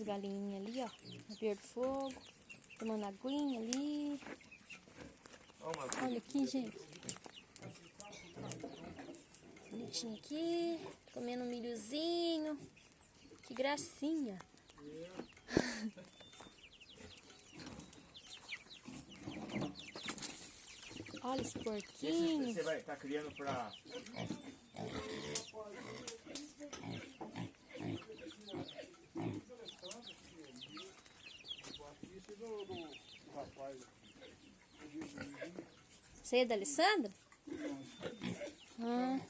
as galinhas ali, ó. Do fogo. Tomando aguinha ali. Olha aqui, gente. Bonitinho aqui. Comendo um milhozinho. Que gracinha. Olha esse porquinho. Você vai estar criando pra. Você é da Alessandra? Ah,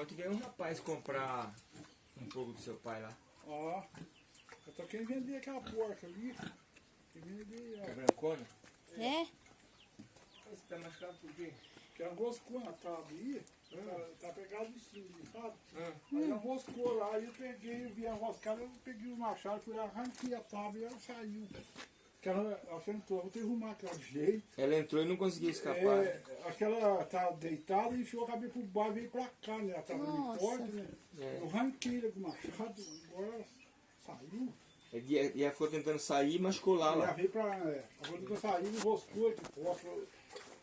Ontem veio um rapaz comprar um pouco do seu pai lá. Ó, eu tô querendo vender aquela porca ali. Quer vender, É ó. brancona? é? Você tá machucado por quê? Que é um roscou na tábua aí. Tá, tá pegado de cima, sabe? Ah, Aí ela roscou lá, aí eu peguei, vi a roscada, eu peguei o machado, fui lá, arranquei a tábua e ela saiu. Que ela, ela sentou, vou ter que arrumar aquele jeito. Ela entrou e não conseguiu escapar. É, acho que ela tá deitada e enfiou a cabeça pro bar e veio pra cá, né? Ela tava Nossa. forte, né? É. Eu arranquei ela com o machado, agora ela saiu. E a- e ela ficou tentando sair e machucou lá. Ela veio pra. É, agora que eu saí, não roscou aqui. Posso,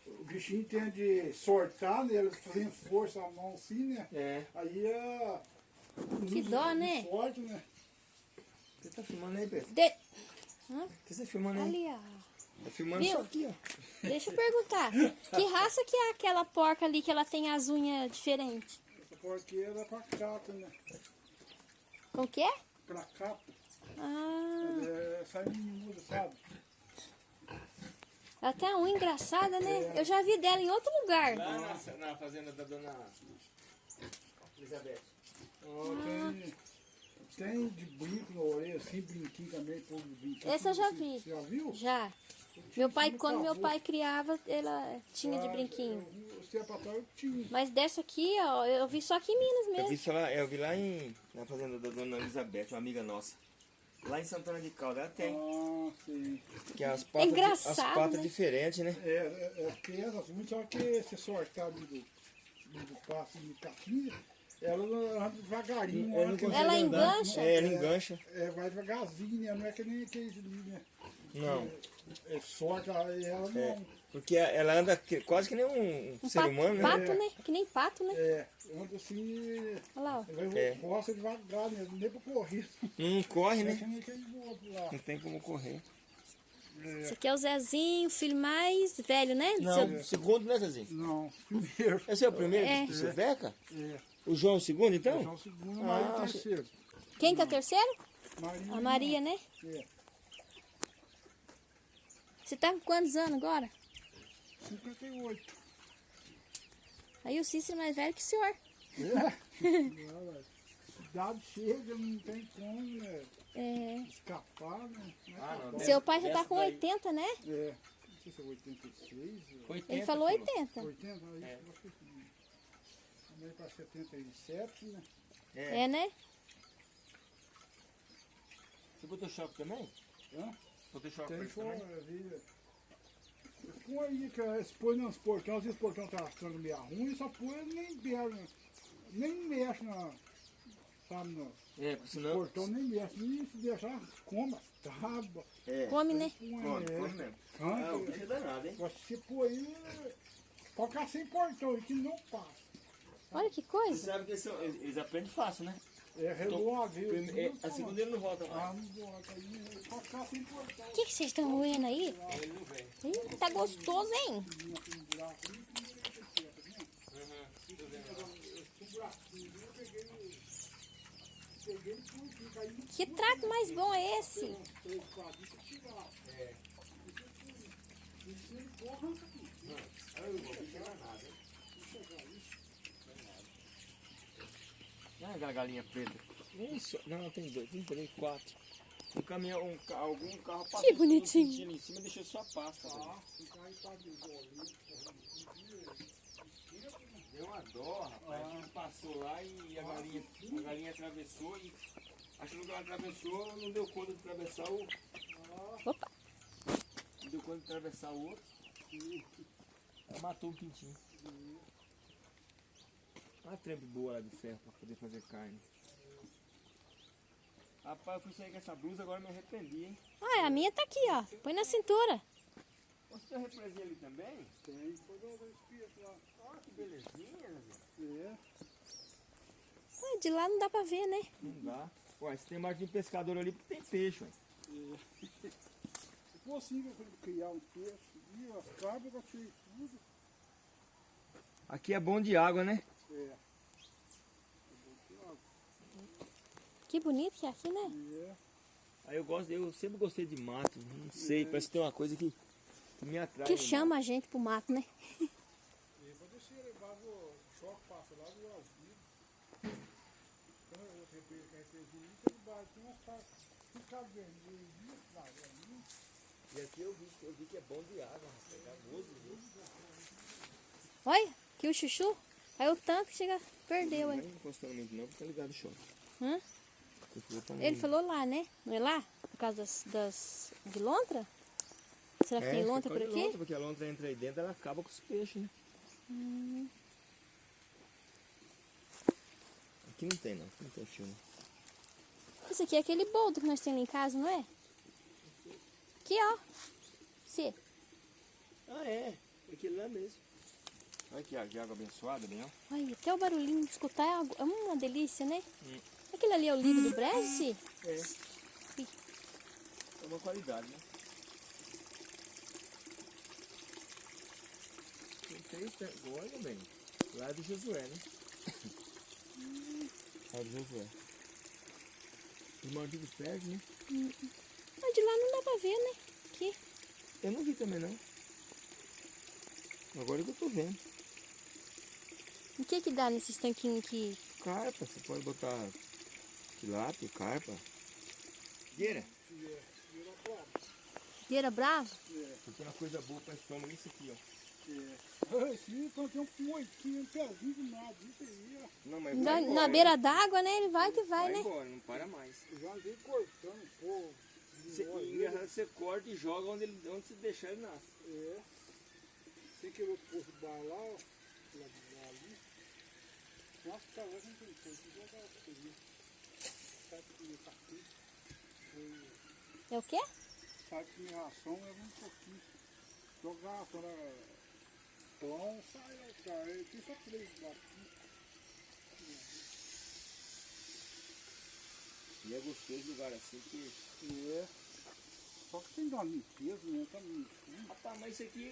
o bichinho tem de sortar, né? Ele fazendo força a mão assim, né? É. Aí a. Que dó, né? Sorte, né? Você tá filmando aí, Pedro? De... O que você tá filmando aí? Ali, ó. Tá filmando Viu? isso aqui, ó. Deixa eu perguntar. Que raça que é aquela porca ali que ela tem as unhas diferentes? Essa porqueira é pra capa, né? Com que é? Pra capa. Ah, É, sai miúda, sabe? Ela tem a unha engraçada, né? Eu já vi dela em outro lugar. Lá na, na fazenda da dona Elizabeth. Ó, tem, tem de brinco na orelha, assim, brinquinho também, povo brinquinho. Esse eu já vi. Você já viu? Já. Meu pai, quando meu pai criava, ela tinha de brinquinho. Atrás eu tinha. Mas dessa aqui, ó, eu vi só aqui em Minas Eu vi, mesmo. isso lá, eu vi lá em, na fazenda da dona Elizabeth, uma amiga nossa. Lá em Santana de Calda, ela tem. Ah, sim. Que as patas, engraçado, as patas né? diferentes, né? É, é, é peso, assim, só que esse sortado do, do, do passo de capinha, ela anda devagarinho. Né? Ela andar. engancha? É, ela engancha. É, vai devagarzinho, né? Não é que nem aquele ali, né? Não. É sorte, aí ela não. É. Porque ela anda que- quase que nem um, Um ser pato, humano, né? pato, né? Que nem pato, né? É, anda assim. Olha lá, ó. Vai É. roça devagar, né? Nem pra correr. Não corre, Não é né? Não tem como correr. Esse aqui é o Zezinho, o filho mais velho, né? Não, Seu- segundo, né, Zezinho? Não, primeiro. Esse é o primeiro É. seu Zeca? É. O João é o segundo, então? o segundo, Ah, mas o terceiro. Quem que é o terceiro? Maria. A Maria, né? É. Você tá com quantos anos agora? 58. Aí o Cícero é mais velho que o senhor. É. Idade chega, não tem como né, É. escapar, né? Ah, não. Seu pai já tá com daí. 80, né? É. Não sei se é 86. ou 80, Ele falou 80. 80, aí É. eu acho que sim. Também para 77, né? É. É, né? Você botou choque também? Hã? Botou choque Tem pra isso fora, também? Com aí que esse põe nos portões, às vezes o portão tá ficando meio ruim, só põe nem mexe, nem mexe na. Sabe, no É, porque senão... portão nem mexe. E se deixar, coma, tábua. É, Come, né? põe, come, é, come mesmo. canto. Ah, o bicho é danado, hein? Você põe. Pode ficar sem portão, que não passa. Olha que Você coisa. sabe que eles, são- eles eles aprendem fácil, né? É redondo, Prime- é, a segunda ele não volta mais. Ah, não sem portão. O que, vocês estão roendo aí? Ele não vem. Ih, tá gostoso, hein? Que trato mais bom é esse? Não é aquela galinha preta. Um só- Não, tem dois, tem três, quatro. Um caminhão, um, algum carro passou. Que bonitinho. sentindo em cima deixou só a pasta. velho. Deu uma dó, rapaz. Ele passou lá e a galinha, a galinha atravessou e achando que ela atravessou, não deu conta de atravessar o. Opa. Não deu conta de atravessar o outro. Ela matou um pintinho. Uma trempe boa lá de ferro pra poder fazer carne. Rapaz, eu fui sair com essa blusa, agora me arrependi, hein? Ah, a minha tá aqui, ó. Põe na cintura. Você tem represinha ali também? Tem, eu vou espírito lá. Olha que belezinha, Zé. É. De lá não dá pra ver, né? Não dá. Ué, se tem mais de um pescador ali, porque tem peixe, ué. Se possível criar um peixe, e as cabras eu tirei tudo. Aqui é bom de água, né? É. Que bonito que é aqui, né? É. Aí eu gosto, eu sempre gostei de mato. Não sei, parece que tem uma coisa que, que me atrai. Que no chama a gente pro mato, né? E o choque, passa lá do eu tem umas partes, mato. E aqui eu vi, eu vi que é bom de água, rapaz. É viu? Olha, que o chuchu caiu tanto que chega, perdeu Não aí. encostando muito não, porque tá ligado o choque. Hã? Ele falou lá, né? Não é lá? Por causa das, das de lontra? Será que É, tem lontra por aqui? lontra, porque a lontra entra aí dentro, ela acaba com os peixes, né? Hum. Aqui não tem não, não tem filme. Esse aqui é aquele boldo que nós temos lá em casa, não é? Aqui, ó. Esse. Ah, é. Aquele lá mesmo. Olha que água, abençoada, ó. Olha, até o barulhinho de escutar é algo- é uma delícia, né? Hum. Aquele ali é o livro do Breze? É. É uma qualidade, né? Tem tanto. Olha bem. Lá é do Josué, né? Lá é do Josué. Os malditos perdem, né? Mas de lá não dá pra ver, né? Aqui. Eu não vi também, não. Agora que eu tô vendo. O que que dá nesses tanquinhos aqui? Carpa, você pode botar tilápia, carpa. Gueira. Gueira brava? Porque uma coisa boa para estômago é isso aqui, ó. É. Esse então tem um moitinho, um pezinho de nada, isso aí, ó. Não, mas Na, vai na embora, beira d'água, né? Ele vai que vai, Vai né? embora, não para mais. Eu já andei cortando, pô. Você, e engraçado, você corta e joga onde, ele, onde você deixar ele nasce. É. Sem que eu pôr o bar lá, ó. Lá de lá ali. Nossa, tá lá, não tem coisa. Coisa. Sabe que capim. É o quê? Sabe que minha ração é um pouquinho. Jogar quando é pão, sai lá, cara. Eu tenho só três aqui. E é gostoso lugar assim que. É. Só que tem uma limpeza, né? Tá muito. Rapaz, mas isso aqui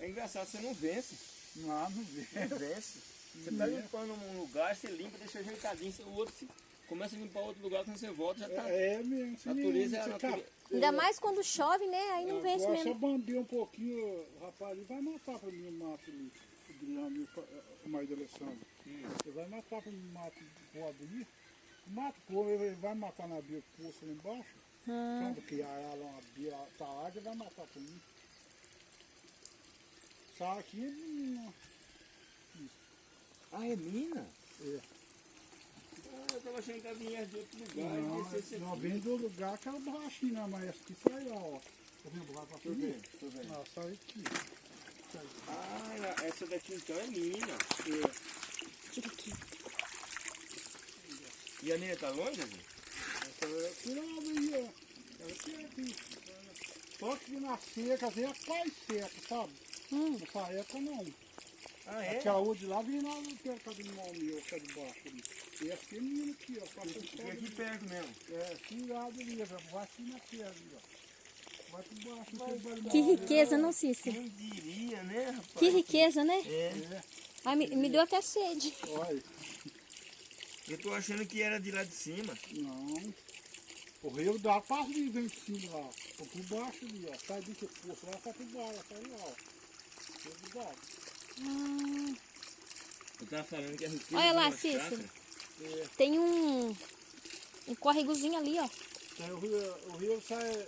é, engraçado, você não vence. Não, não vê. Não vence. Você tá limpando um lugar, você limpa, deixa ajeitadinho, o outro se começa a limpar outro lugar, quando você volta já tá. É, é mesmo. Natureza é a natureza. cap- Ainda mais quando chove, né? Aí não vence Agora, se eu mesmo. bambear um pouquinho, o rapaz, ele vai matar pra mim o mato ali. O Adriano e o- o marido do Alessandro. Hum. Ele vai matar pra mim o mato pobre ali. O mato pobre, ele vai matar na beira do poço lá embaixo. Ah, Quando criar lá uma beira, tá água, ele vai matar pra mim. Só aqui, não. Ah, é mina? É. Ah, eu tava achando que ela vinha de outro lugar. Não, não vem do lugar que era baixinho, né? Mas essa aqui sai lá, ó. Tá vendo? Vai pra Tô frente. vendo, tô vendo. Ah, sai aqui. Ah, ela- essa daqui então é mina. tira aqui. E a mina tá longe, gente? Essa é curada aí, ó. Ela aqui é aqui. Só que na seca, às vezes é quase seca, sabe? Hum, Nessa época não. Ah, Aquela outra de lá vem lá no perto do mal meu, que é de baixo ali. E essa tem menina aqui, ó. Só aqui ali. perto mesmo. É, curado ali, ó. Vai aqui na terra ali, ó. Vai por baixo, não tem barulho. que riqueza, não, Cícero? Quem diria, né, rapaz? Que riqueza, né? É. É, Ai, me, me deu até sede. olha. Eu tô achando que era de lá de cima. Não. O rio dá passa ali, vem de cima lá. Por baixo ali, ó. Sai do que poço lá, sai por baixo, sai lá, ó. Rio Ah, Eu tava falando que a riqueza Olha lá, Cícero. É, tem um, um córregozinho ali, ó. Tem o rio, o rio sai,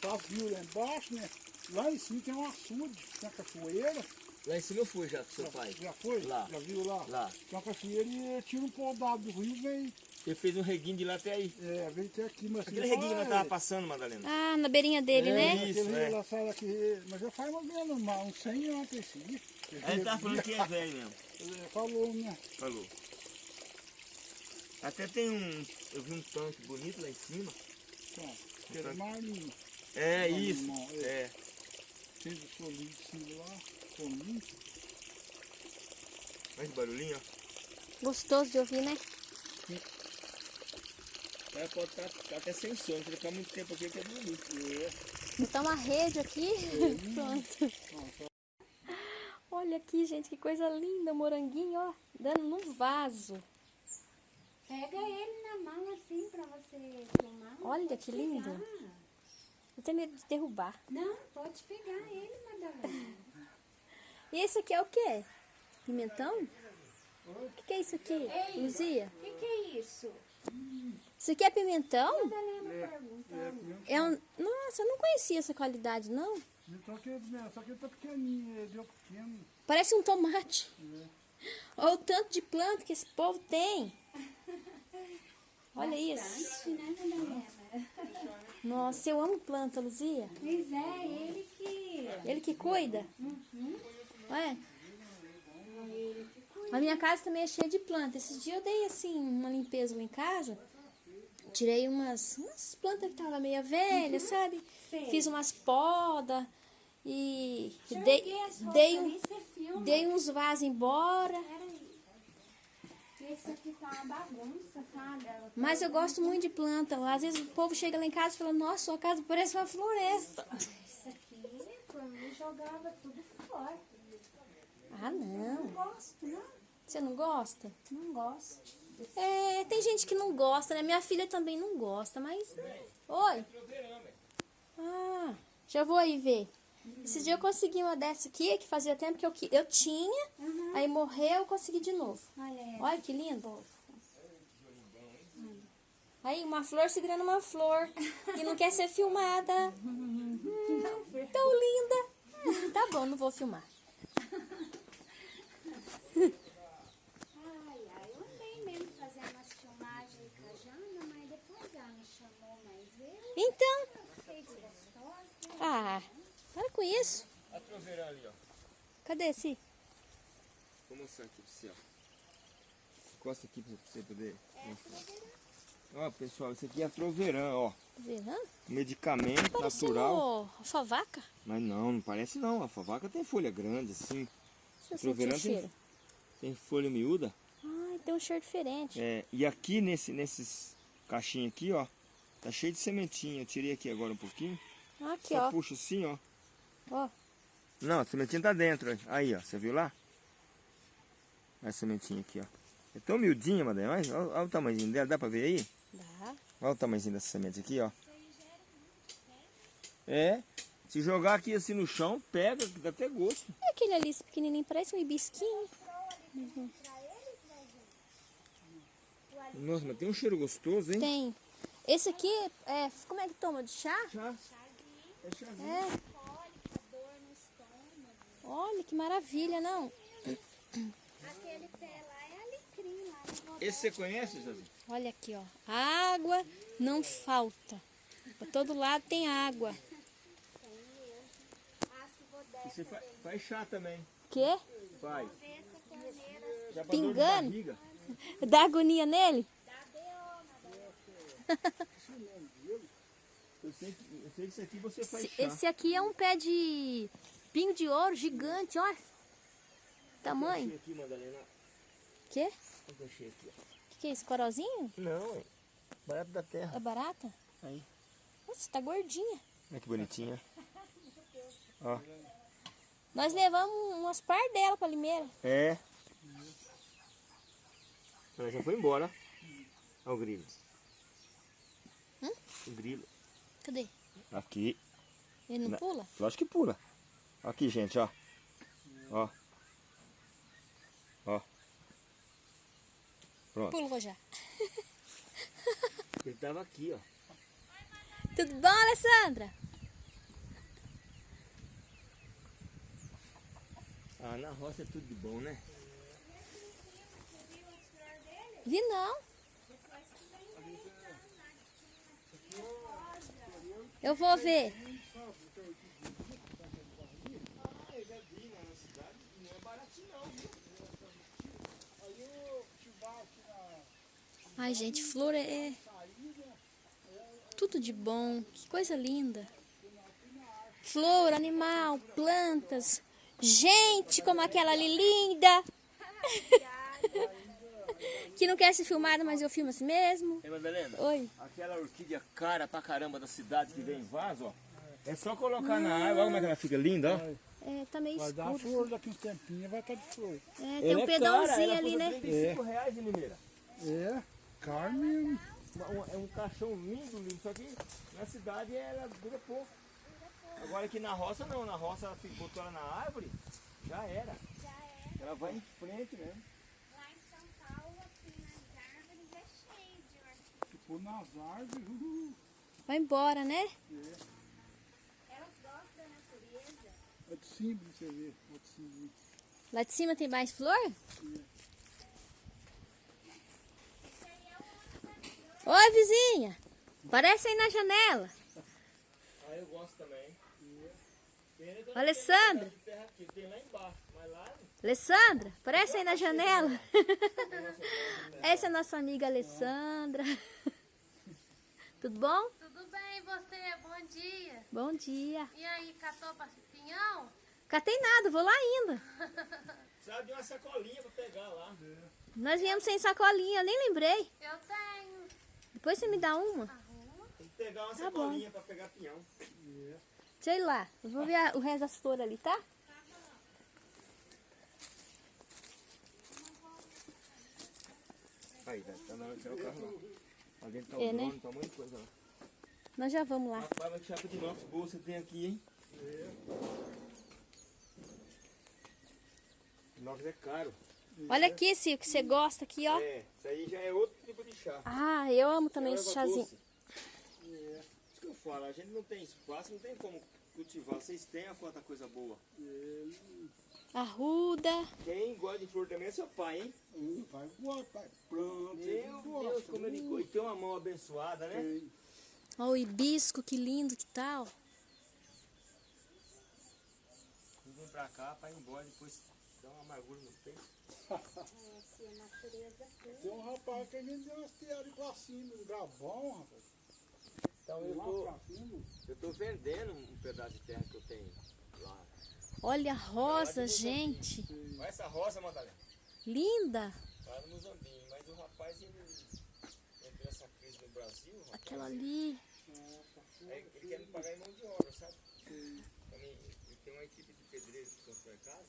tá rio lá embaixo, né? Lá em cima tem um açude, tem uma cachoeira. Lá em cima eu fui já com seu Já, pai. já foi? Lá. Já viu lá? Lá. Tem uma cachoeira e ele tira um podado do rio e vem, Ele fez um reguinho de lá até aí. é, vem até aqui. Mas Aquele ele reguinho que nós tava é, passando, Madalena. Ah, na beirinha dele, é, né? Isso, é. lá sai daqui, mas já faz mais ou menos uns 100 anos. Aí ele tava falando que é velho mesmo. Ele falou, né? Falou. Até tem um. Eu vi um tanque bonito lá em cima. Que era marinho. É Não, isso. não, é. É. Fez o solinho de cima lá, solinho. Olha esse barulhinho, ó. Gostoso de ouvir, né? É, pode estar tá, até sem som, se ficar muito tempo aqui que é bonito. Botar uma rede aqui. Pronto. Olha aqui, gente, que coisa linda. Moranguinho, ó. Dando num vaso. Pega ele na mão assim pra você filmar. Olha que lindo. Eu tenho medo de derrubar. Não, pode pegar ele, Madalena. E esse aqui é o quê? Pimentão? O que, que é isso aqui, Ei. Luzia? O que, que é isso? Isso aqui é pimentão? Madalena perguntando. É um... Nossa, eu não conhecia essa qualidade, não. Só que, né, só que ele tá pequenininho, ele deu pequeno. Parece um tomate. Olha o tanto de planta que esse povo tem. Olha isso. Né? Nossa, eu amo planta, Luzia. Pois é, ele que... Ele que cuida. Olha. A minha casa também é cheia de planta. Esses dias eu dei assim uma limpeza lá em casa. Tirei umas, umas plantas que estavam meio velhas, sabe? Sei. Fiz umas podas e eu dei, dei, um, dei uns vasos embora. Esse aqui tá uma bagunça, sabe? Tá- Mas eu gosto muito de planta. Às vezes o povo chega lá em casa e fala, nossa, sua casa parece uma floresta. Isso aqui, jogava tudo fora. Ah, não. Não gosto, não. Você não gosta? Não gosto. É, tem gente que não gosta, né? Minha filha também não gosta, mas. Oi. Ah, já vou aí ver. Esse dia eu consegui uma dessa aqui, que fazia tempo que eu, qui- eu tinha, aí morreu, eu consegui de novo. Olha. Olha que lindo. Aí, uma flor segurando uma flor, que não quer ser filmada. Hum, tão linda. Tá bom, não vou filmar. Ai, ai, eu andei mesmo fazendo umas filmagens com a Jana, mas depois ela me chamou mais vezes. Então, ah, para com isso. A troveirão ali, ó. Cadê esse? Vou mostrar aqui pra você, ó. Encosta aqui pra você poder mostrar. Ó, pessoal, isso aqui é troveirão, ó. Verão? Medicamento natural. Parecendo alfavaca. Mas não, não parece não. A favaca tem folha grande, assim. Deixa eu Troveirão sentir o tem-. Tem folha miúda. Ai, tem um cheiro diferente. É, e aqui nesse, nesses caixinhos aqui, ó. Tá cheio de sementinha. Eu tirei aqui agora um pouquinho. Aqui, Só ó. puxa assim, ó. Ó, Não, a sementinha tá dentro. Aí, ó. Você viu lá? Olha a sementinha aqui, ó. É tão miudinha, Madeira. Olha, olha, olha o tamanhozinho dela. Dá pra ver aí? dá. Olha o tamanhozinho dessa semente aqui, ó. É. Se jogar aqui assim no chão, pega, dá até gosto. É aquele ali, esse pequenininho, parece um hibisquinho. Nossa, mas tem um cheiro gostoso, hein? Tem. Esse aqui, é, como é que toma? De chá? Chá. É chazinho. É. Olha que maravilha, não? Aquele pé lá é alecrim lá. Esse você conhece, Zazinho? Olha aqui, ó. Água não falta. Pra todo lado tem água. Você fa- faz chá também. Quê? Faz. de Pingando? Dá agonia nele? dá B.O., Madalena. Eu sei, que, eu sei que isso aqui você faz Esse- chá. Esse aqui é um pé de pinho de ouro gigante, olha. Tamanho. Achei aqui, Madalena. Quê? Que que é isso? Corozinho? Não, é barato da terra. É barata? Aí. Nossa, tá gordinha. Olha que bonitinha. Ó. Nós levamos umas par dela pra Limeira. É. Ela já foi embora. Olha o grilo. Hum? O grilo. Cadê? Aqui. Ele não Na- pula? Lógico que pula. Aqui, gente, ó. Ó. Ó. Pronto. Pulou já. Ele tava aqui, ó. Tudo bom, Alessandra? Ah, na roça é tudo de bom, né? Vi não. Eu vou ver. Ai, gente, flor é tudo de bom. Que coisa linda. Flor, animal, plantas. Gente, como aquela ali linda. que não quer ser filmada, mas eu filmo assim mesmo. Ei, Madalena, Oi. aquela orquídea cara pra caramba da cidade que vem em vaso, ó. É só colocar na água, olha como é que ela fica linda, ó. É, tá meio Vai dar escuro. flor daqui uns tempinhos, vai estar de flor. É, tem Ela um é pedãozinho cara, ali, né? 35 reais em Limeira. É, uma- é um caixão lindo, lindo. Só que na cidade ela dura pouco. Agora aqui na roça não, na roça ela botou ela na árvore, já era. Já é. Ela vai em frente mesmo. Lá em São Paulo, assim, nas árvores é cheio de orquídea. Tipo, nas árvores. uh, Vai embora, né? Elas gostam da natureza. É de cima você ver. É de cima. Lá de cima tem mais flor? Oi, vizinha. Aparece aí na janela. Ah, eu gosto também. Alessandra. Alessandra, aparece aí na janela. Essa é a nossa amiga Alessandra. Tudo bom? Tudo bem, e você? Bom dia. Bom dia. E aí, catou pinhão? Catei nada, vou lá ainda. precisava de uma sacolinha pra pegar lá. Nós viemos sem sacolinha, eu nem lembrei. Eu tenho. Depois você me dá uma. Tem que pegar uma Tá bom. sacolinha pra pegar pinhão. Sei lá, eu vou ver a- o resto das flores ali, tá? Aí, velho, tá na hora de tirar o carro lá. Lá dentro tá o É, né? drone, tá um monte de coisa lá. Nós já vamos lá. Rapaz, que chapa de boa você tem aqui, hein? Inox é caro. Olha aqui, Cio, que você gosta aqui, ó. É, isso aí já é outro tipo de chá. Ah, eu amo também esse chazinho. doce. É. Isso que eu falo, a gente não tem espaço, não tem como cultivar. Vocês têm a quanta coisa boa. Arruda. Quem gosta de flor também é seu pai, hein? Hum, Vai voar, pai. Pronto. Meu Deus, como ele gosta. E tem uma mão abençoada, né? Tem. Ó, o hibisco, que lindo que tal. Não vem pra cá pra ir embora, depois dá uma amargura no peito. É, natureza tudo. Tem um rapaz que a gente deu umas piadas pra cima, um bom, rapaz. Então eu tô, eu tô vendendo um pedaço de terra que eu tenho lá. Olha a rosa, gente. Olha essa rosa, Madalena. Linda. Lá no Mozambique. Mas o rapaz, ele entrou nessa crise no Brasil, rapaz. Aquela ali. Aí ele quer me pagar em mão de obra, sabe? Pra mim, ele tem uma equipe de pedreiros que constrói casa.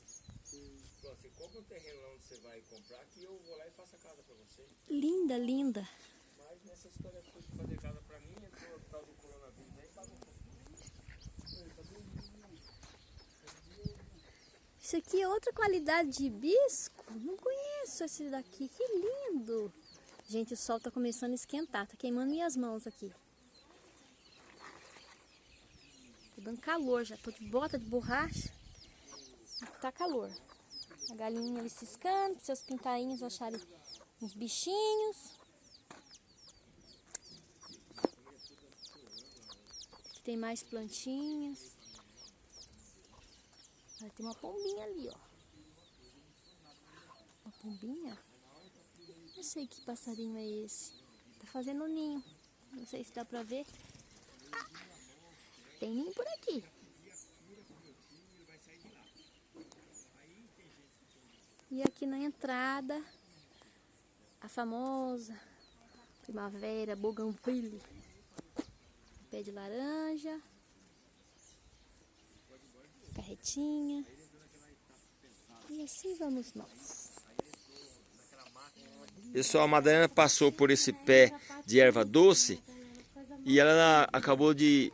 Falou, você compra um terreno lá onde você vai comprar, que eu vou lá e faço a casa pra você. Linda, linda. Mas nessa história de fazer casa pra mim, entrou o tal do coronavírus aí, bagunçou. Isso aqui é outra qualidade de hibisco. Não conheço esse daqui. Que lindo. Gente, o sol tá começando a esquentar. Tá queimando minhas mãos aqui. Tá dando calor já. Tô de bota de borracha. Tá calor. A galinha ali ciscando. Seus pintainhos acharem uns bichinhos. Aqui tem mais plantinhas. Olha, tem uma pombinha ali, ó. Uma pombinha? Não sei que passarinho é esse. Tá fazendo um ninho. Não sei se dá pra ver. Tem ninho por aqui. E aqui na entrada, a famosa primavera bougainville. Pé de laranja. Carretinha. E assim vamos nós. Pessoal, a Madalena passou por esse pé de erva doce e ela acabou de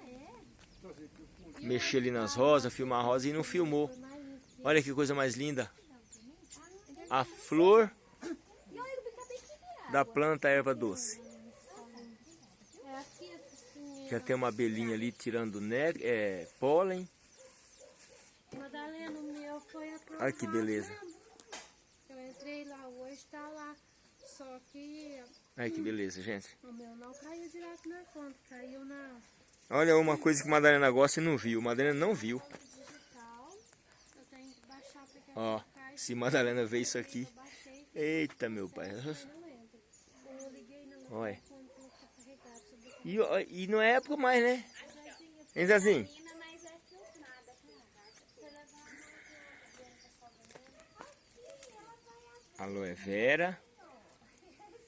mexer ali nas rosas, filmar a rosa e não filmou. Olha que coisa mais linda. A flor da planta erva doce. Já tem uma abelhinha ali tirando né, é, pólen. Madalena, o meu foi aprovado. Olha que beleza. Eu entrei lá hoje, tá lá. Só que Olha que beleza, gente. o meu não caiu direto na conta, caiu na Olha uma coisa que a Madalena gosta e não viu. Madalena não viu. digital. Eu tenho que baixar porque Ó, se Madalena vê isso aqui. Eita, meu pai. Olha. E, e não é época mais, né? Hein, Zezinho? Alô, é Vera?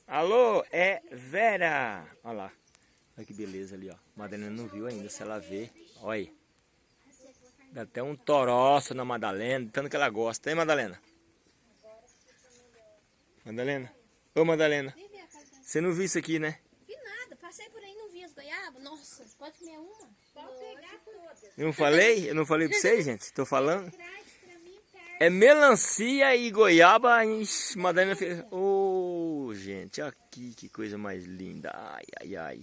Alô, é Vera! Olha lá. Olha que beleza ali, ó. Madalena não viu ainda, se ela vê. Olha. Dá até um toroço na Madalena, tanto que ela gosta. Hein, Madalena? Madalena? Ô, Madalena. Você não viu isso aqui, né? Vi nada, passei por aí, não vi as goiabas. Nossa, pode comer uma? Pode pegar todas. Eu não falei? Eu não falei pra vocês, gente? Tô falando. É melancia e goiaba. Ixi, Madalena fez. Ô, gente, aqui que coisa mais linda. Ai, ai, ai.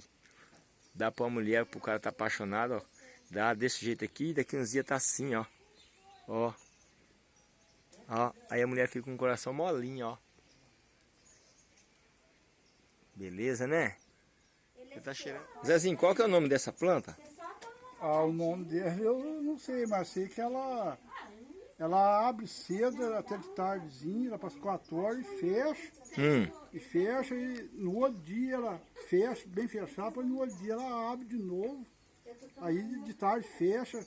Dá pra uma mulher, pro cara tá apaixonado, ó. Dá desse jeito aqui, daqui uns dias tá assim, ó. Ó. Ó, aí a mulher fica com o coração molinho, ó. Beleza, né? Você tá cheirando. Zezinho, qual que é o nome dessa planta? Ah, o nome dele eu não sei, mas sei que ela, ela abre cedo, até de tardezinha, ela passa 4 horas e fecha. Hum, E fecha e no outro dia ela fecha, bem fechada, depois no outro dia ela abre de novo. Aí de tarde fecha.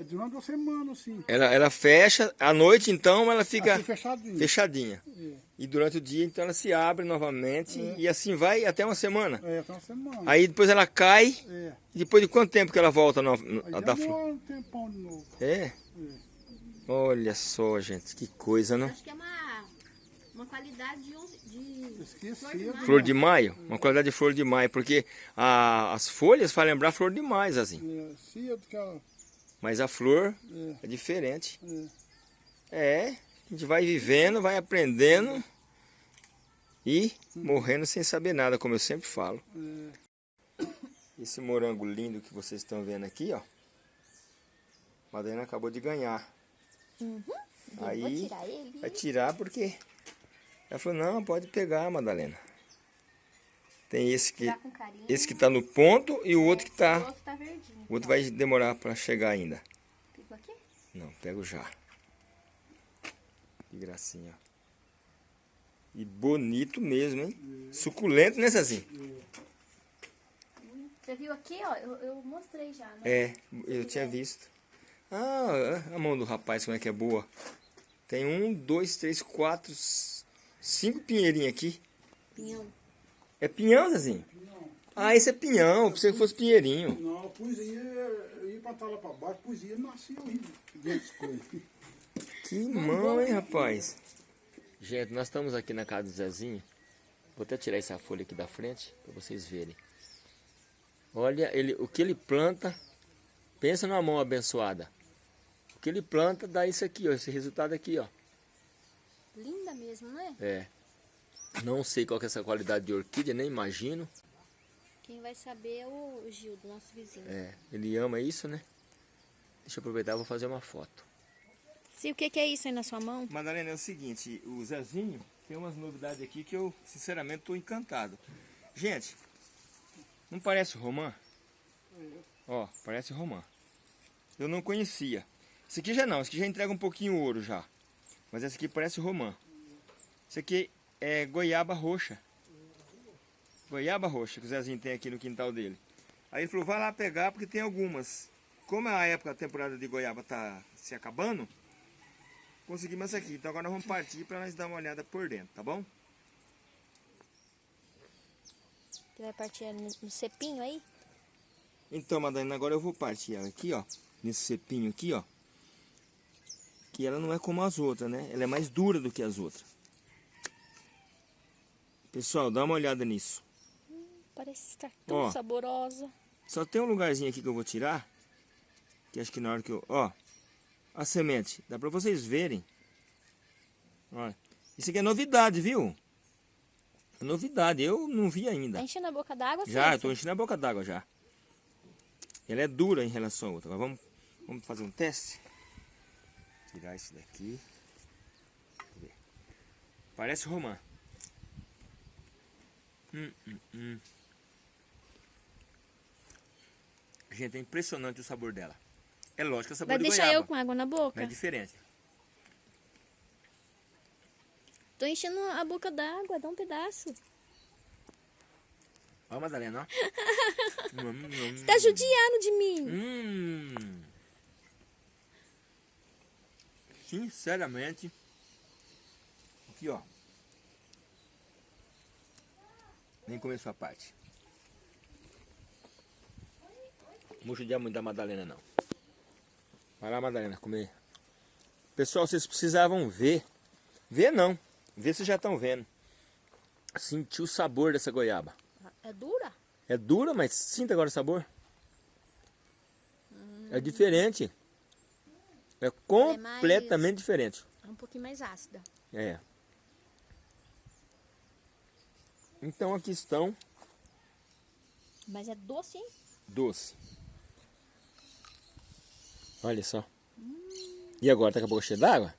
É durante uma semana assim. ela, ela fecha, à noite então ela fica Assim fechadinho. fechadinha. É, E durante o dia, então, ela se abre novamente e assim vai até uma semana. é, até uma semana. Aí depois ela cai, É. e depois de quanto tempo que ela volta no, no- Aí a da flor? um tempão de novo. É? Olha só, gente, que coisa, não? Acho que é uma, uma qualidade de, de Esqueci. Flor de maio, uma qualidade de flor de maio, porque a- as folhas fazem lembrar flor de maio, assim. É, cedo que ela. Mas a flor É, é diferente. é. É, a gente vai vivendo, vai aprendendo e morrendo sem saber nada, como eu sempre falo. Esse morango lindo que vocês estão vendo aqui, ó. A Madalena acabou de ganhar. Vou Aí tirar ele. vai tirar porque ela falou, não, pode pegar, Madalena. Tem esse que, carinho. esse que tá no ponto e o outro que O tá. outro tá verdinho. O outro vai demorar para chegar ainda. Pegou aqui? Não, pego já. Que gracinha. ó. E bonito mesmo, hein? Suculento, né, Cezinho? Você viu aqui, ó? Eu, eu mostrei já, né? É, eu tinha visto. Ah, a mão do rapaz como é que é boa. Tem um, dois, três, quatro, cinco pinheirinhos aqui. Pinhão. É pinhão, Zezinho? Ah, esse é pinhão. Pensei que fosse pinheirinho. Não, aí, eu ia pra lá pra baixo, aí dessas coisas. Que mão, hein, rapaz? Gente, nós estamos aqui na casa do Zezinho. Vou até tirar essa folha aqui da frente para vocês verem. Olha, ele, o que ele planta, pensa numa mão abençoada. O que ele planta dá isso aqui, ó, esse resultado aqui, ó. Linda mesmo, não é? É. Não sei qual que é essa qualidade de orquídea, nem imagino. Quem vai saber é o Gil, do nosso vizinho. É, ele ama isso, né? Deixa eu aproveitar, vou fazer uma foto. Se o que, que é isso aí na sua mão? Madalena, é o seguinte, o Zezinho tem umas novidades aqui que eu, sinceramente, estou encantado. Gente, não parece romã? Ó, parece romã. Eu não conhecia. Esse aqui já não, esse aqui já entrega um pouquinho ouro já. Mas esse aqui parece romã. Esse aqui é goiaba roxa. Goiaba roxa que o Zezinho tem aqui no quintal dele. Aí ele falou, vai lá pegar porque tem algumas. Como a época, a temporada de goiaba tá se acabando, conseguimos essa aqui. Então agora nós vamos partir para nós dar uma olhada por dentro, tá bom? Você vai partir no, no cepinho aí? Então, Madalena, agora eu vou partir ela aqui, ó. Nesse cepinho aqui, ó. Que ela não é como as outras, né? Ela é mais dura do que as outras. Pessoal, dá uma olhada nisso. Parece estar tão Ó. saborosa. Só tem um lugarzinho aqui que eu vou tirar. Que acho que na hora que eu... Ó. A semente. Dá pra vocês verem. Olha. Isso aqui é novidade, viu? É novidade. Eu não vi ainda. Tá enchendo a boca d'água, Já, eu tô enchendo a boca d'água já. Ela é dura em relação à outra. Agora vamos, vamos fazer um teste. Tirar isso daqui. Deixa eu ver. Parece romã. Hum, hum, hum. Gente, é impressionante o sabor dela. É lógico que é sabor Vai de deixar goiaba. eu com água na boca? É diferente. Tô enchendo a boca d'água, dá um pedaço. Ó, Madalena, ó. Você tá judiando de mim. hum. Sinceramente. Aqui, ó. Nem começou a parte. Não vou judiar muito da Madalena, não. Vai lá, Madalena, comer. Pessoal, vocês precisavam ver. Ver não. Ver vocês já estão vendo. Sentir o sabor dessa goiaba. É dura? É dura, mas sinta agora o sabor. É diferente. É completamente diferente. É um pouquinho mais ácida. É. Então aqui estão Mas é doce, hein? doce. Olha só. E agora tá com a boca cheia d'água?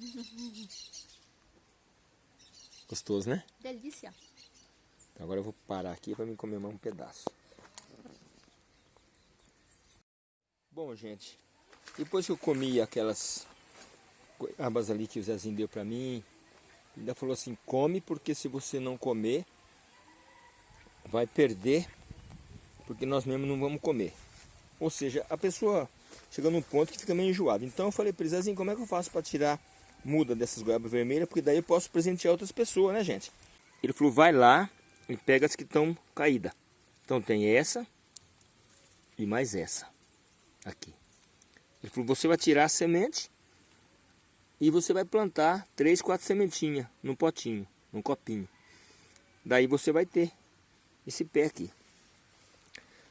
Gostoso, né? Delícia. Então agora eu vou parar aqui para me comer mais um pedaço. Bom, gente, depois que eu comi aquelas abas ali que o Zezinho deu para mim, ainda falou assim, come porque se você não comer, vai perder, porque nós mesmos não vamos comer. Ou seja, a pessoa chega num ponto que fica meio enjoada. Então eu falei para Zezinho, como é que eu faço para tirar muda dessas goiabas vermelhas? Porque daí eu posso presentear outras pessoas, né, gente? Ele falou, vai lá e pega as que estão caídas. Então tem essa e mais essa aqui. Ele falou, você vai tirar a semente e você vai plantar três, quatro sementinhas num potinho, num copinho. Daí você vai ter esse pé aqui.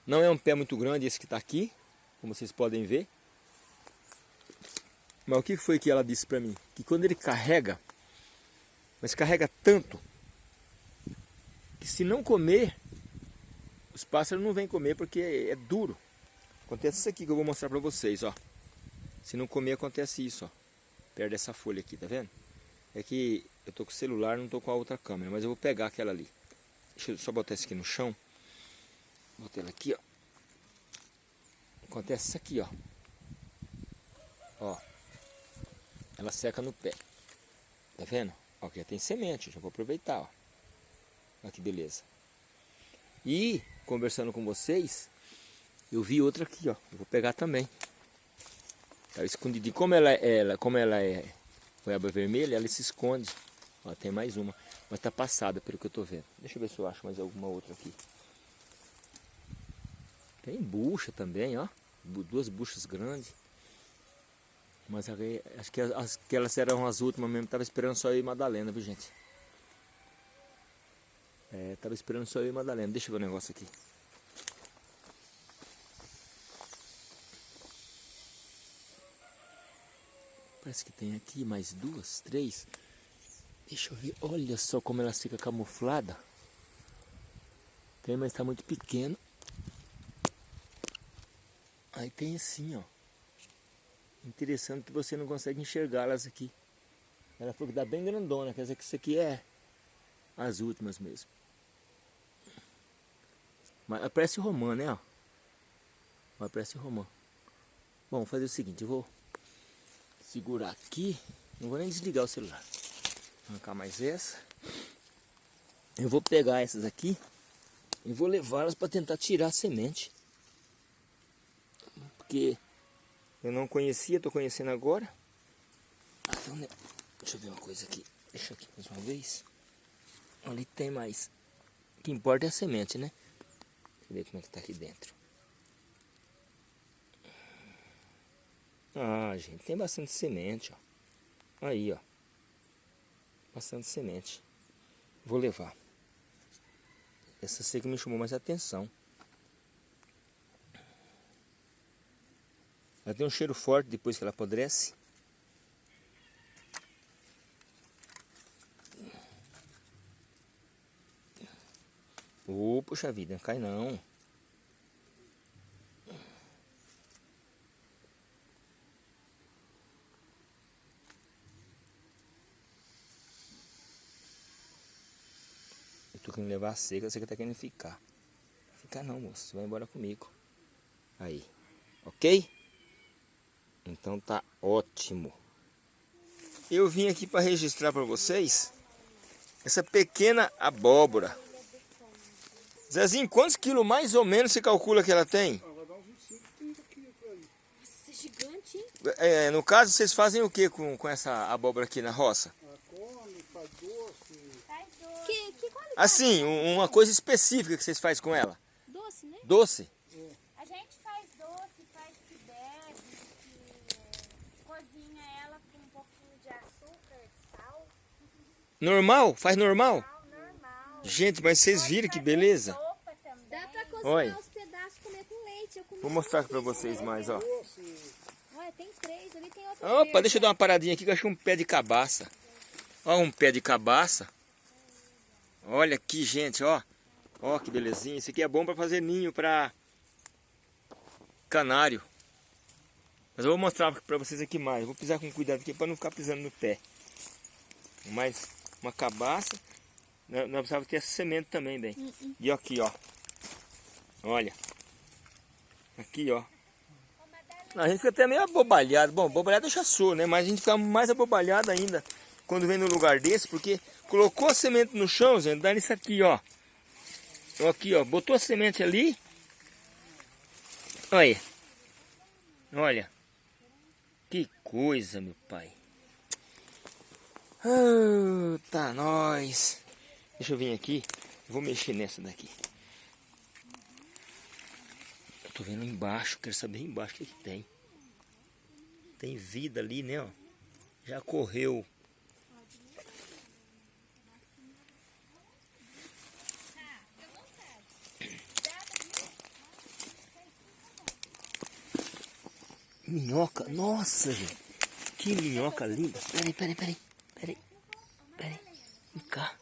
Não é um pé muito grande esse que está aqui, como vocês podem ver. Mas o que foi que ela disse para mim? Que quando ele carrega, mas carrega tanto, que se não comer, os pássaros não vêm comer porque é duro. Acontece isso aqui que eu vou mostrar para vocês, ó. Se não comer, acontece isso, ó. Perto dessa folha aqui, tá vendo? É que eu tô com o celular, não tô com a outra câmera, mas eu vou pegar aquela ali. Deixa eu só botar isso aqui no chão. Botei ela aqui, ó. Acontece isso aqui, ó. Ó. Ela seca no pé. Tá vendo? Ó, aqui já tem semente, já vou aproveitar, ó. Olha que beleza. E, conversando com vocês, eu vi outra aqui, ó. Eu vou pegar também. Tá escondidinho. Como ela, ela, como ela é goiaba vermelha, ela se esconde. Ó, tem mais uma. Mas tá passada, pelo que eu tô vendo. Deixa eu ver se eu acho mais alguma outra aqui. Tem bucha também, ó. Duas buchas grandes. Mas acho que as, aquelas eram as últimas mesmo. Tava esperando só eu e Madalena, viu, gente? É, tava esperando só eu e Madalena. Deixa eu ver o negócio aqui. Parece que tem aqui mais duas, três. Deixa eu ver. Olha só como ela fica camuflada. Tem, mas está muito pequeno. Aí tem assim, ó. Interessante que você não consegue enxergá-las aqui. Ela falou que dá bem grandona, quer dizer que isso aqui é as últimas mesmo. Mas parece romã, né? Ó. Mas parece romã. Bom, vou fazer o seguinte, eu vou segurar aqui. Não vou nem desligar o celular. Arrancar mais essa. Eu vou pegar essas aqui e vou levá-las para tentar tirar a semente. Porque eu não conhecia, estou conhecendo agora. Né? Deixa eu ver uma coisa aqui. Deixa aqui mais uma vez. Ali tem mais. O que importa é a semente, né? Deixa eu ver como é que tá aqui dentro. Ah, gente, tem bastante semente, ó. Aí, ó. Bastante semente. Vou levar. Essa seca me chamou mais atenção. Ela tem um cheiro forte depois que ela apodrece. Ô, oh, puxa vida, não cai não. Levar a seca, você que tá querendo ficar. Ficar não, moço, você vai embora comigo. Aí, ok? Então tá ótimo. Eu vim aqui para registrar para vocês essa pequena abóbora. Zezinho, quantos quilos mais ou menos você calcula que ela tem? Ah, vai dar uns 25, 30 quilos por aí. Nossa, é gigante, hein? É, no caso, vocês fazem o que com, com essa abóbora aqui na roça? Ah, come, faz doce. Faz doce. Que, que qualidade? Assim, um- uma coisa específica que vocês fazem com ela. Doce, né? Doce? A gente faz doce, faz que bebe, que cozinha ela com um pouquinho de açúcar, sal, Normal? Faz normal? sal normal. Gente, mas vocês viram que beleza? Sopa também. Dá pra cozinhar Olha. os pedaços e comer com leite. Vou mostrar aqui pra vocês mais, ó. Olha, tem três. Ali tem outro Opa, verde. deixa eu dar uma paradinha aqui que eu achei um pé de cabaça. Ó, um pé de cabaça. Olha aqui, gente, ó. Ó, que belezinha. Isso aqui é bom pra fazer ninho pra canário. Mas eu vou mostrar pra vocês aqui mais. Vou pisar com cuidado aqui pra não ficar pisando no pé. Mais uma cabaça. Nós precisávamos ter essa semente também, bem. E aqui, ó. Olha. Aqui, ó. A gente fica até meio abobalhado. Bom, abobalhado já sou, né? Mas a gente fica mais abobalhado ainda quando vem no lugar desse, porque colocou a semente no chão, gente, dá nisso aqui. Ó, Aqui, ó. Botou a semente ali. Olha. Olha. Que coisa, meu pai. Ah, tá nós. Deixa eu vir aqui. Vou mexer nessa daqui. Eu tô vendo embaixo, quero saber embaixo o que, que tem. Tem vida ali, né? Ó. Já correu. Minhoca, nossa, gente. Que minhoca linda. Peraí, peraí, peraí. Peraí. Peraí. Vem cá.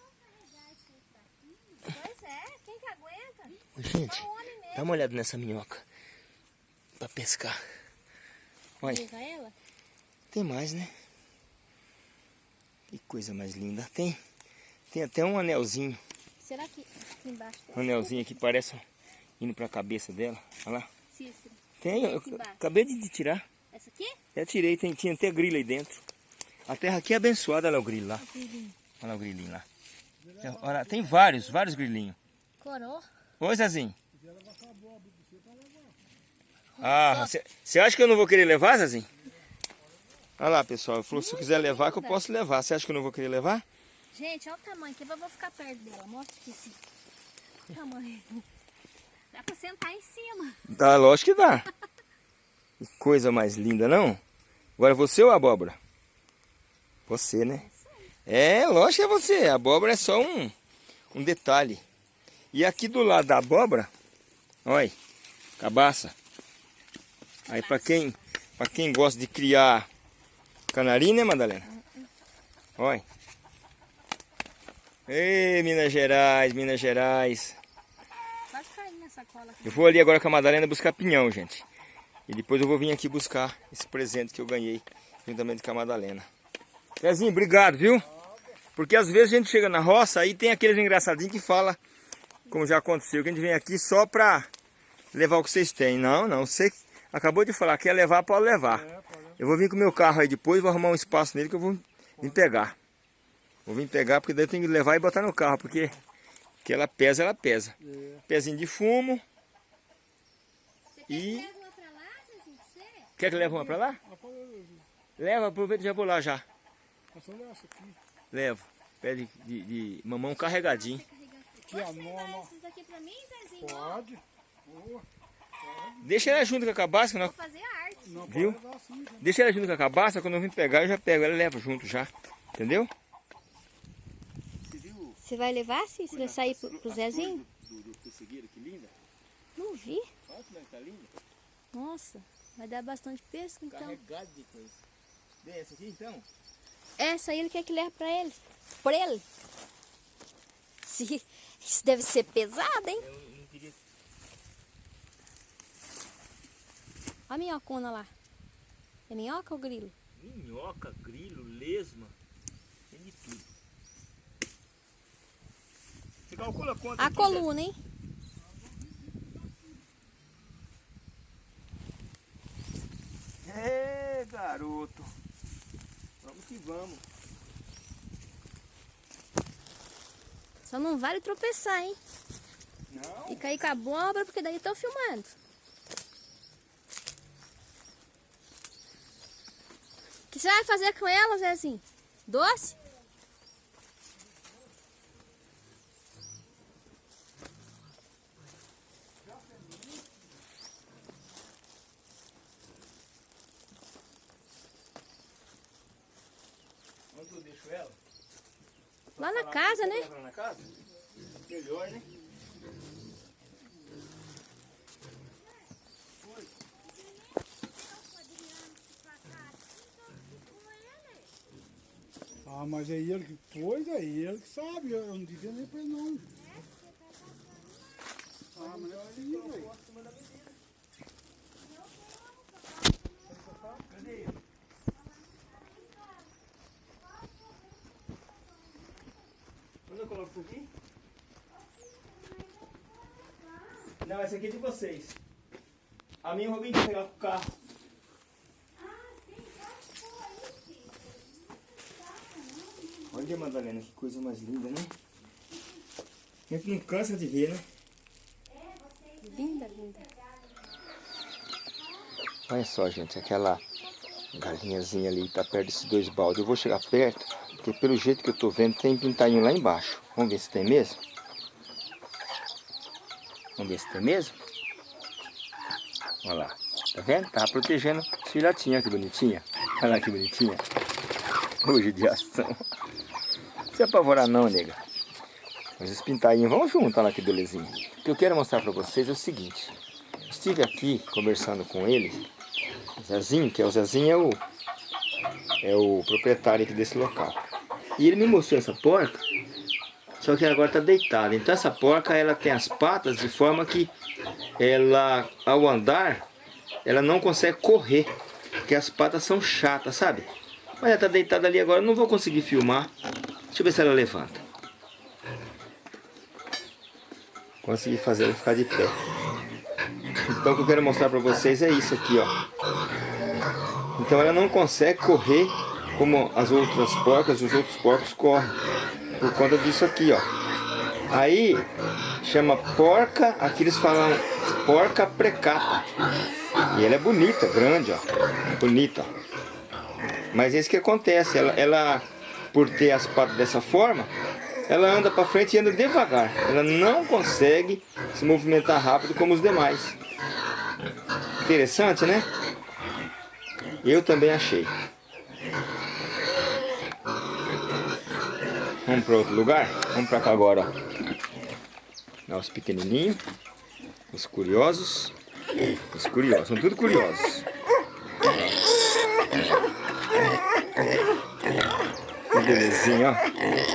Pois é, quem que aguenta? Gente, dá uma olhada nessa minhoca. Pra pescar. Olha, tem mais, né? Que coisa mais linda. Tem, tem até um anelzinho. Será que aqui embaixo? Um anelzinho aqui parece indo pra cabeça dela. Olha lá. Cícero. Tem, eu Aqui acabei de tirar. Essa aqui? Já tirei, tem, tinha até grilo aí dentro. A terra aqui é abençoada, olha o grilo lá. Olha lá o grilinho lá. Olha, tem vários, vários grilinhos. Coró. Oi, Zezinho. Ah, você acha que eu não vou querer levar, Zezinho? Olha lá, pessoal. Ele falou que se eu quiser levar, que eu posso levar. Você acha que eu não vou querer levar? Gente, olha o tamanho que eu vou ficar perto dela. Mostra aqui assim. O tamanho. Dá pra sentar em cima. Dá, lógico que dá. Que coisa mais linda, não? Agora você ou a abóbora? Você, né? É, lógico que é você. A abóbora é só um, um detalhe. E aqui do lado da abóbora, olha, cabaça. Aí pra quem, pra quem gosta de criar canarinho, né, Madalena? Olha. Ei, Minas Gerais, Minas Gerais. Quase caí nessa cola aqui. Eu vou ali agora com a Madalena buscar pinhão, gente. E depois eu vou vir aqui buscar esse presente que eu ganhei juntamente com a Madalena. Pezinho, obrigado, viu? Porque às vezes a gente chega na roça aí tem aqueles engraçadinhos que fala, como já aconteceu, que a gente vem aqui só pra levar o que vocês têm. Não, não, você acabou de falar, quer levar, pode levar. Eu vou vir com o meu carro aí depois, vou arrumar um espaço nele que eu vou vir pegar. Vou vir pegar porque daí eu tenho que levar e botar no carro, porque que ela pesa, ela pesa. Pezinho de fumo. E Leva uma pra lá, Zezinho, pra você? quer que leve uma pra lá? Leva, aproveita e já vou lá já. Levo. Pé de, de, de mamão carregadinho. Aqui a Posso levar nona. esses aqui pra mim, Zezinho? Pode. Boa. Deixa ela junto com a cabaça, que nós- Vou fazer arte. Não, Viu? assim, deixa ela junto com a cabaça, quando eu vim pegar eu já pego ela e levo junto já. Entendeu? Você vai levar, sim? Você vai sair pro, pro Zezinho? Do pessegueiro, que linda. Não vi. Olha como é que tá linda. Nossa, vai dar bastante pesca então. Carregado de coisa. Vem essa aqui então? Essa aí ele quer que leve pra ele. Por ele. Se, isso deve ser pesado, hein? Eu não queria. Olha a minhocona lá. É minhoca ou grilo? Minhoca, grilo, lesma. Tem de tudo. Você calcula quanto? A coluna, hein? É, garoto. Vamos que vamos. Só não vale tropeçar, hein? Não. Fica aí com a abóbora, porque daí tô filmando. O que você vai fazer com ela, Zezinho? Doce? Onde eu deixo ela? Lá na casa, né? Lá na casa? Melhor, né? Ah, mas é ele que pôs, é ele que sabe. Eu não devia nem pra ele não. Ah, mas é assim, velho. Onde eu coloco por aqui? Não, essa aqui é de vocês. A minha eu vou vir pegar com o carro. Olha, Madalena, que coisa mais linda, né? A gente não cansa de ver, né? Linda, linda. Olha só, gente, aquela galinhazinha ali tá perto desses dois baldes. Eu vou chegar perto, porque pelo jeito que eu tô vendo, tem pintainho lá embaixo. Vamos ver se tem mesmo? Vamos ver se tem mesmo? Olha lá, tá vendo? Tá protegendo os filhotinhos, que bonitinha. Olha lá que bonitinha. Hoje de ação. Não se apavorar não, nega. Mas os pintainhos vão junto, olha lá que belezinha. O que eu quero mostrar pra vocês é o seguinte. Estive aqui conversando com ele, Zezinho, que é o Zezinho, é o, é o proprietário aqui desse local. E ele me mostrou essa porca, só que agora está deitada. Então essa porca, ela tem as patas de forma que ela, ao andar, ela não consegue correr, porque as patas são chatas, sabe? Mas ela está deitada ali agora, não vou conseguir filmar. Deixa eu ver se ela levanta. Consegui fazer ela ficar de pé. Então o que eu quero mostrar para vocês é isso aqui, ó. Então ela não consegue correr como as outras porcas, os outros porcos correm. Por conta disso aqui, ó. Aí chama porca, aqui eles falam porca precata. E ela é bonita, grande, ó. Bonita. Mas é isso que acontece, ela, ela por ter as patas dessa forma, ela anda para frente e anda devagar. Ela não consegue se movimentar rápido como os demais. Interessante, né? Eu também achei. Vamos para outro lugar? Vamos para cá agora, ó. Os pequenininhos, os curiosos, os curiosos, são tudo curiosos. Que belezinha, ó.